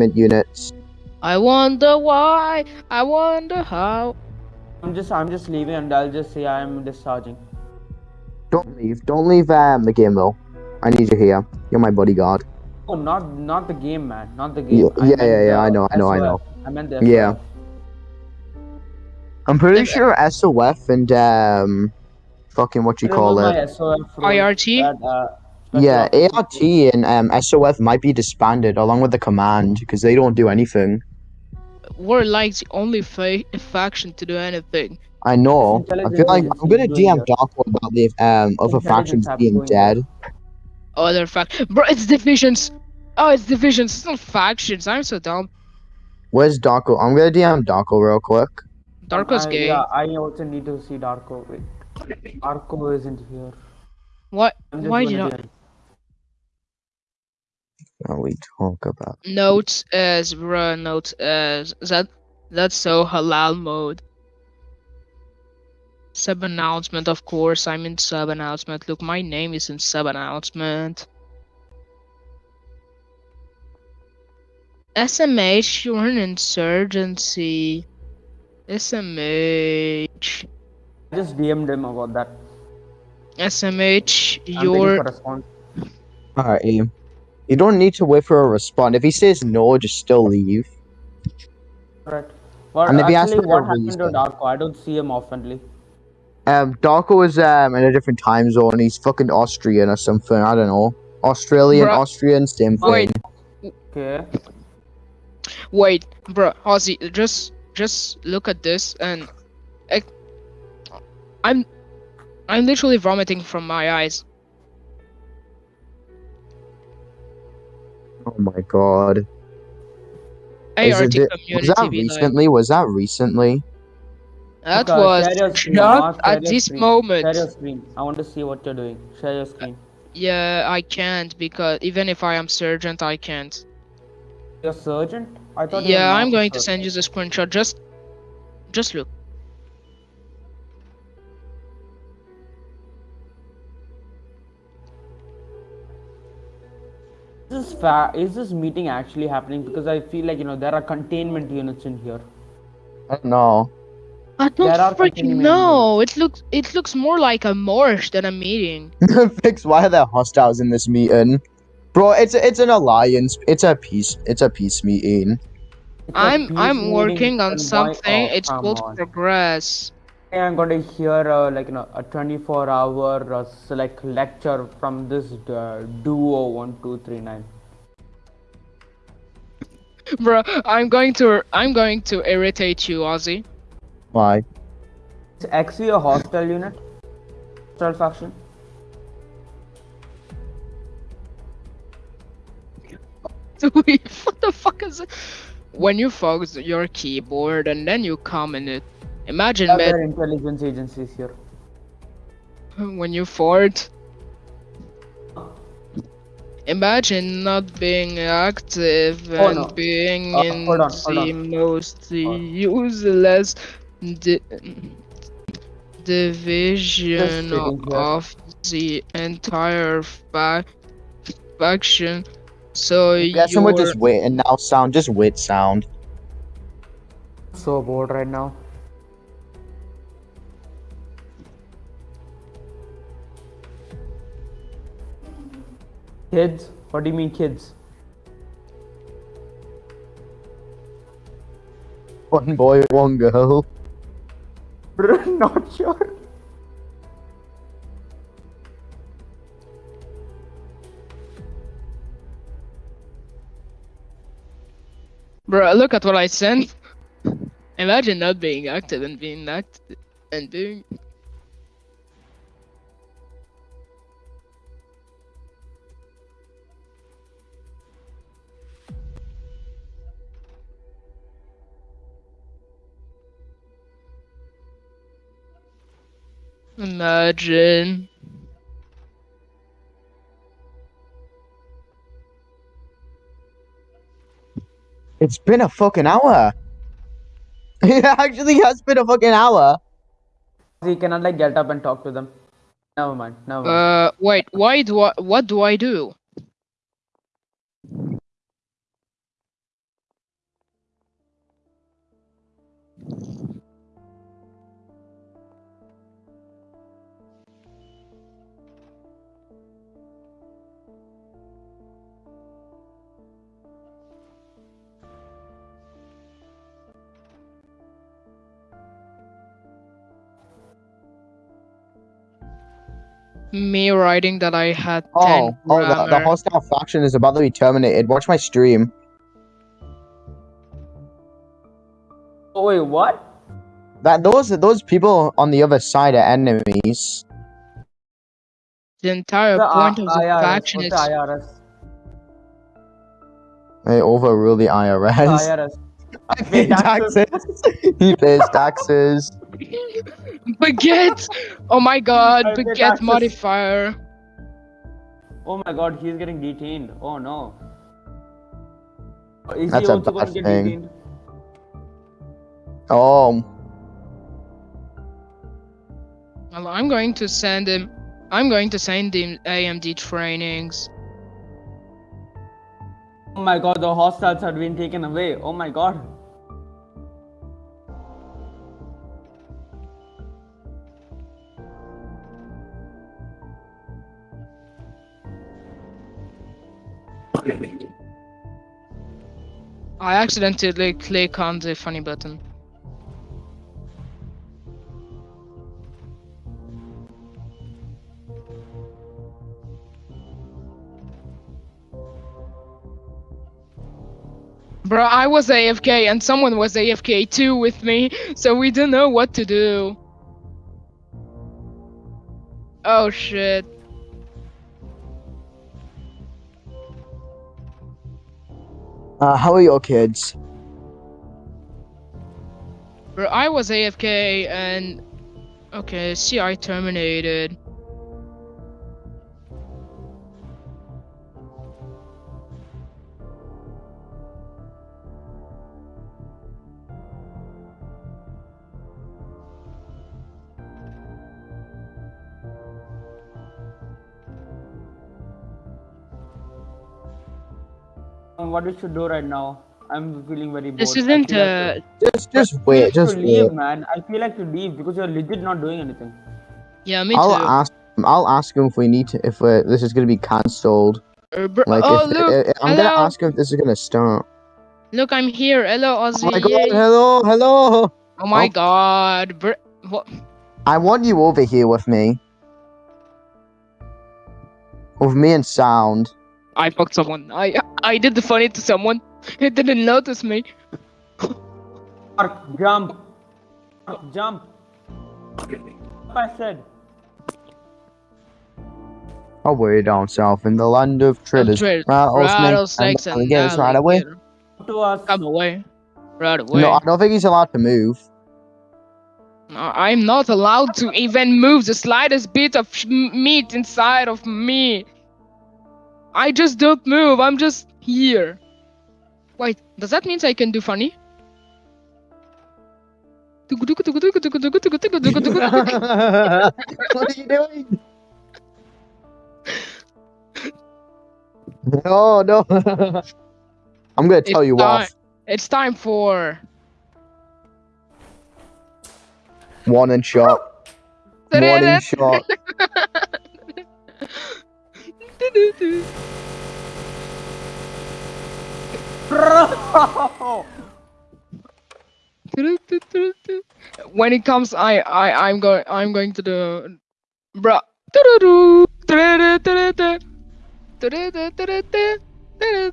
alignment units. I wonder why. I wonder how. I'm just I'm just leaving and I'll just say I'm discharging. Don't leave. Don't leave um, the game though. I need you here. You're my bodyguard. Oh, not not the game, man. Not the game. Yeah, yeah, yeah, yeah, I know, I know, I know. I meant the Yeah. SOF. I'm pretty Yeah. sure SOF and um, fucking what you call it. SOF IRT? that, uh, special Yeah, operations ART and um, SOF might be disbanded along with the command because they don't do anything. We're like the only fa- faction to do anything. I know. I feel like I'm gonna Intelligence agency is DM Darko about the um other factions being doing dead. Other fact, bro, it's divisions. Oh, it's divisions. It's not factions. I'm so dumb. Where's Darko? I'm gonna DM Darko real quick. Darko's I- gay. Yeah, I also need to see Darko. Wait, Darko isn't here. What? Why gonna did I? DM. What we talk about? Notes as bro. Notes as that. That's so halal mode. Sub announcement, of course. I'm in sub announcement. Look, my name is in sub announcement. SMH, you're an insurgency. SMH. I just DM'd him about that. SMH, I'm waiting you're for response. Alright, Aim. You don't need to wait for a response. If he says no, just still leave. Right. But And if he asks actually, for what a happened to. Darko? I don't see him oftenly. Um, Darko is um in a different time zone. He's fucking Austrian or something. I don't know. Australian, Bruh. Austrian, same thing. Wait. Okay. Wait, bro, Ozzy, just just look at this and I, I'm I'm literally vomiting from my eyes. Oh my god. Is ART it- was that be like, recently? Was that recently? that Okay, was share your screen, just at this screen. moment. Share your screen. I want to see what you're doing. Share your screen. Yeah, I can't because even if I am sergeant, I can't. You're sergeant? I thought you were Yeah, I'm going to send you the screenshot. Just, just look. This fa- is this meeting actually happening? Because I feel like you know there are containment units in here. I don't know. I don't There are freaking know. It looks it looks more like a marsh than a meeting. Fix. Why are there hostiles in this meeting? Bro, it's a, it's an alliance. It's a peace. It's a peace meeting. It's a I'm peace I'm working on something. oh, it's called on. progress. I'm going to hear uh, like you know a 24 hour uh, s- like lecture from this uh, duo one two three nine. Bro, I'm going to I'm going to irritate you, Ozzy. Why? Is XV a hostile unit? Hostile faction? Wait, what the fuck is it? When you focus your keyboard and then you comment it. Imagine Yeah, man, intelligence agencies here. when you fart. Imagine not being active Oh, and no. being Uh, in hold on, hold the on. most Hold. useless di- division of the entire fa- faction. So yeah, guess someone you're just wait and now sound. Just wait sound. So bored right now. Kids? What do you mean kids? One boy, one girl. Bro, Not sure. Bro, look at what I sent. Imagine not being active and being active and being. Imagine. It's been a fucking hour. It actually has been a fucking hour. So you cannot like get up and talk to them. Never mind. Never mind. Uh, wait. Why do I? What do I do? Me writing that I had 10 Oh, oh, the, the hostile faction is about to be terminated. Watch my stream. Oh wait, what? That those those people on the other side are enemies. The entire The point of the IRS. faction is the IRS? They overrule the IRS. IRS. I pay taxes. he pays taxes. baguette. Oh my god, I baguette taxes. modifier. Oh my god, he's getting detained. Oh no. Is That's he a also going bad to get thing. detained? Oh, Well, I'm going to send him. I'm going to send him AMD trainings. Oh my god, the hostiles have been taken away. Oh my god. I accidentally click on the funny button. Bro, I was AFK and someone was AFK too with me, so we didn't know what to do. Oh shit. Uh, how are your kids? Bro, I was AFK and okay, CI terminated. What we should do right now? I'm feeling very bored. This isn't feel like uh Just just wait, just should leave, wait. man. I feel like to leave because you're legit not doing anything. yeah me I'll too. ask. I'll ask him if we need to. If we this is gonna be cancelled. Uh, Like, oh if, look, I, I'm gonna ask him if this is gonna start. look, I'm here. Hello, Ozzy. Oh my god! Hello, hello. Oh my Oh. god, bro. What? I want you over here with me. With me and Sound. I fucked someone. I I did the funny to someone. He didn't notice me. Mark, jump. Mark, jump. I said. Oh, way down south in the land of traders, traders, rattlesnakes, Rattlesnakes and and alligators right away. alligator. To us. Come away. Right away. No, I don't think he's allowed to move. I- I'm not allowed to even move the slightest bit of sh- meat inside of me. I just don't move. I'm just here. Wait, does that mean I can do funny? what are you doing? Oh, no, no. I'm gonna tell It's you time- off. It's time for. One and shot. One and shot. Bro! when it comes, I I I'm going I'm going to the, bruh. Yeah,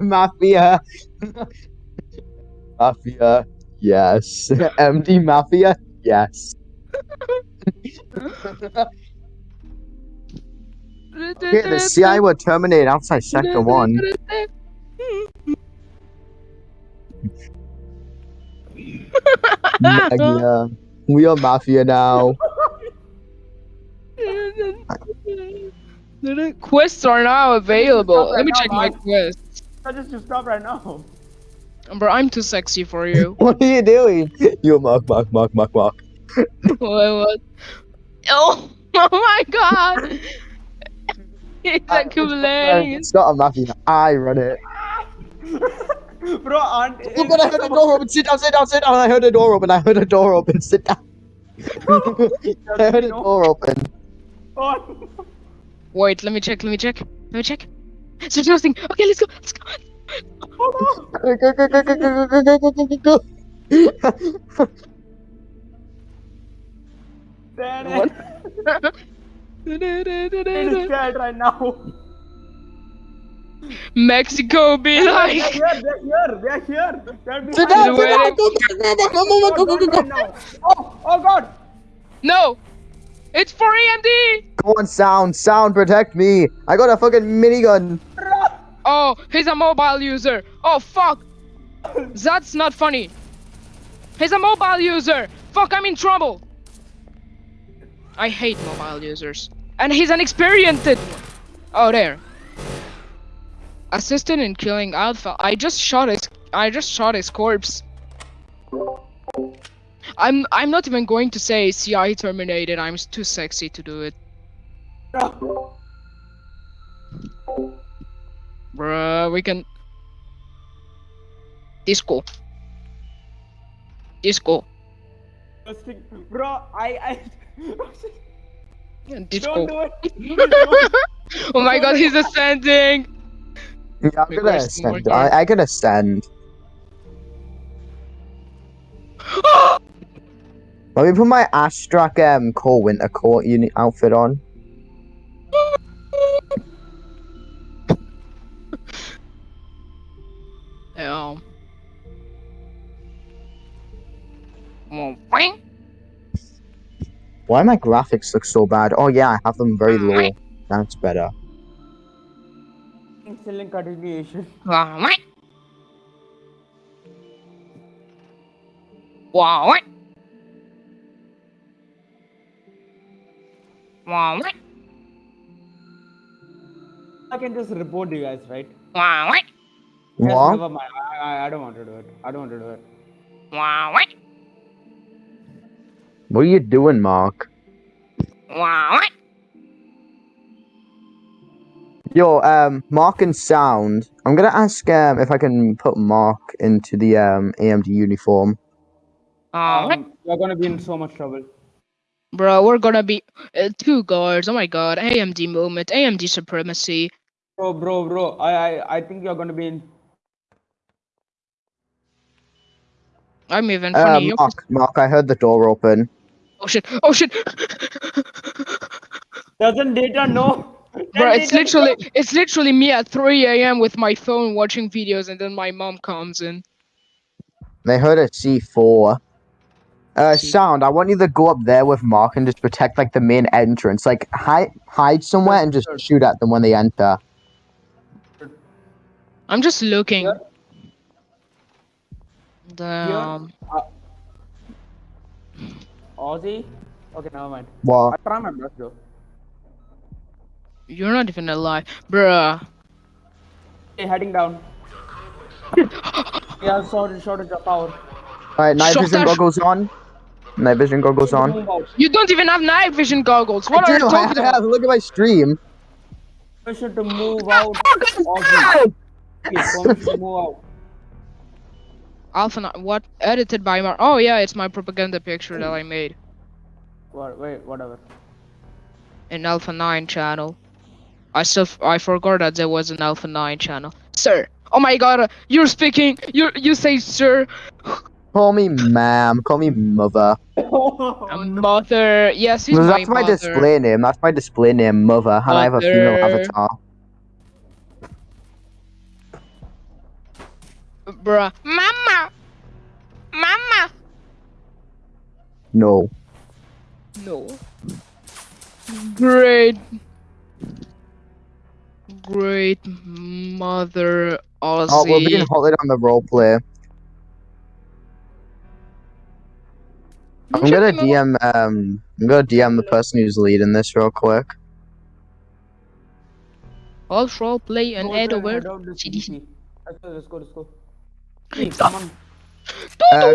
Mafia. Mafia. Yes. MD Mafia. Yes. Okay, the CI will terminate outside Sector 1. Mafia. We are Mafia now. Quests are now available. Let me Stop check right my now, quests. I just to stop right now. Bro, I'm too sexy for you. What are you doing? You mark, mark, mark, mark, mark. what, what? Oh, oh my god! It's accumulating. It's not a Mafia. I run it. Bro, aren't oh, Look, I heard a door open. Sit down, sit down, sit down. I heard a door open. I heard a door open. Sit down. I heard a door open. Oh, Wait, let me check. Let me check. Let me check. There's nothing. Okay, let's go. Let's go. Go, go, go, go, go, go, go, go, go, go, go. What? I'm scared right now. Mexico be They're like. here, they're here, they're here. They're behind down, us. go, go, go, go, go, go, go, go, go, Oh, oh god. No! It's for AMD! Come on, sound, sound, protect me. I got a fucking minigun. Oh, he's a mobile user. Oh, fuck. That's not funny. He's a mobile user. Fuck, I'm in trouble. I hate mobile users. And he's an experienced. Oh, there. Assisted in killing Alpha. I just shot his. I just shot his corpse. I'm. I'm not even going to say CI terminated. I'm too sexy to do it. Bruh, we can. Disco. Disco. Bro, I, I Disco. don't do it. Please don't. oh my god, he's ascending! Yeah, I'm Wait, gonna where's the more ascend. I, I can ascend. Let me put my Astrak um core winter coat uni outfit on. Yeah. Well, boing. Why my graphics look so bad? Oh yeah, I have them very low. That's better. Excellent continuation. Wow. Wow, Wow. I can just report you guys, right? Wow, what? Yes, What? never mind. I, I, I don't want to do it. I don't want to do it. Wow, what? What are you doing, Mark? Wow, what? Yo, um, Mark and Sound. I'm gonna ask um if I can put Mark into the um AMD uniform. Wow. Um, you're gonna be in so much trouble. Bro, we're gonna be uh, two guards. Oh my god, AMD moment, AMD supremacy. Bro, bro, bro. I, I, I think you're gonna be in. I'm even Uh, funny. You're- Mark, Mark, I heard the door open. Oh shit! Oh shit! Doesn't data know? Bro, it's data literally it's literally me at 3 a.m. with my phone watching videos, and then my mom comes in. They heard a C4. Uh, Sound, I want you to go up there with Mark and just protect like the main entrance. Like hide, hide somewhere and just shoot at them when they enter. I'm just looking. Yeah. Damn. Aussie? Okay, never mind. I What? try my best though. You're not even alive, bruh. Hey, heading down. yeah, sorry, shortage of power. Alright, night Shut vision that- goggles on. Night vision goggles on. You don't even have night vision goggles. What I are do, you I talking have, about? look at my stream. Permission to move out. Aussie. Okay, move out. Alpha, Ni- what? Edited by Mar. Oh yeah, it's my propaganda picture that I made What, wait, whatever. An Alpha 9 channel. I still, f- I forgot that there was an Alpha 9 channel. Sir. Oh my god, uh, you're speaking. You you say sir. Call me ma'am. Call me mother. A mother. Yes, he's Well, my that's my display name. That's my display name, mother. And I have a female avatar. Bruh. Mama. Mama. No. No. Great. Great mother Aussie. Oh, we're being halted on the roleplay. I'm gonna DM um I'm gonna DM the person who's leading this real quick. All role play and Go head there, over. head out the CDC. CDC. Let's go, let's go, let's go. Please, come on. Uh,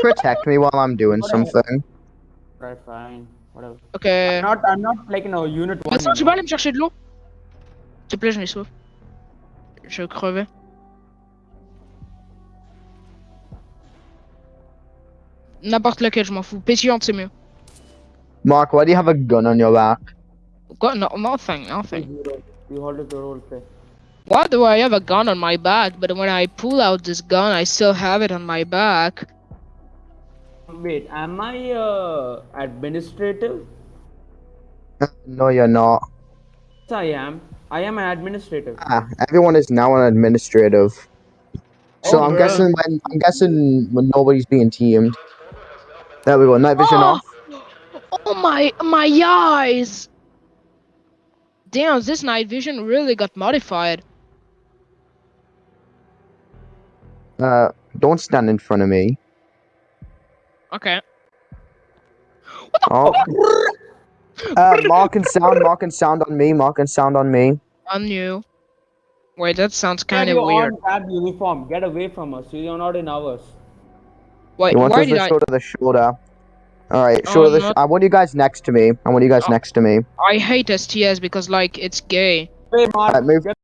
protect me while I'm doing something. Right, fine. Whatever. Ok. I'm not, I'm not like in a unit one. Attends, you tu vas aller me chercher de l'eau S'il te plaît, j'en ai soif. Je crevais. N'importe lequel, je m'en fous. Pétillante, c'est mieux. Mark, why do you have a gun on your back? Got no, nothing, nothing. You hold it to role play. Why do I have a gun on my back? But when I pull out this gun, I still have it on my back. Wait, am I uh, administrative? No, you're not. Yes, I am. I am an administrative. Ah, everyone is now an administrative. So Oh, I'm bruh. guessing when I'm guessing when nobody's being teamed. There we go. Night vision Oh! off. Oh my my eyes! Damn, this night vision really got modified. Uh, don't stand in front of me. Okay. What the Oh. Uh, mark and sound, mark and sound on me, mark and sound on me. On you. Wait, that sounds kind of your weird. own tab uniform. Get away from us. You're not in ours. Wait, He wants why us did to I? shoulder the shoulder. All right, Oh, shoulder the. not- I want you guys next to me. I want you guys Oh. next to me. I hate STS because like it's gay. Hey, Mark. Alright, move. Get